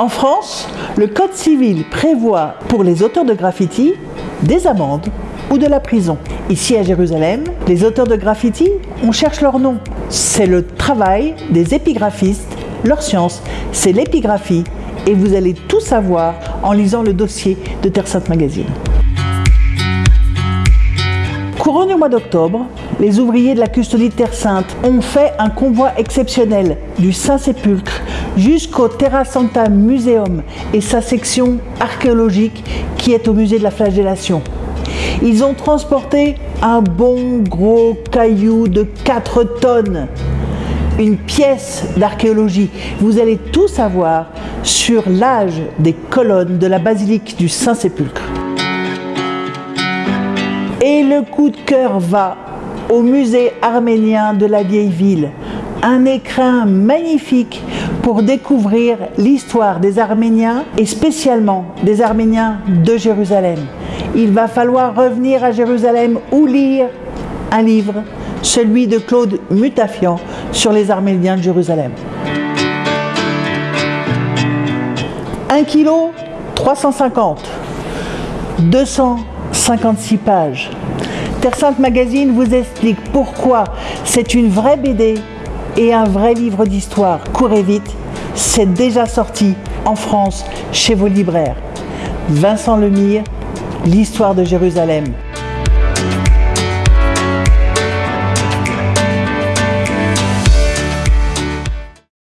En France, le Code civil prévoit pour les auteurs de graffiti des amendes ou de la prison. Ici à Jérusalem, les auteurs de graffiti, on cherche leur nom. C'est le travail des épigraphistes. Leur science, c'est l'épigraphie. Et vous allez tout savoir en lisant le dossier de Terre Sainte Magazine. Courant du mois d'octobre, les ouvriers de la custodie de Terre Sainte ont fait un convoi exceptionnel du Saint-Sépulcre jusqu'au Terra Santa Museum et sa section archéologique qui est au musée de la flagellation. Ils ont transporté un bon gros caillou de 4 tonnes, une pièce d'archéologie. Vous allez tout savoir sur l'âge des colonnes de la basilique du Saint-Sépulcre. Et le coup de cœur va au musée arménien de la vieille ville. Un écrin magnifique pour découvrir l'histoire des Arméniens et spécialement des Arméniens de Jérusalem. Il va falloir revenir à Jérusalem ou lire un livre, celui de Claude Mutafian sur les Arméniens de Jérusalem. 1 kg 350, 256 pages. Terre Sainte Magazine vous explique pourquoi c'est une vraie BD et un vrai livre d'histoire. Courez vite, c'est déjà sorti en France chez vos libraires. Vincent Lemire, l'histoire de Jérusalem.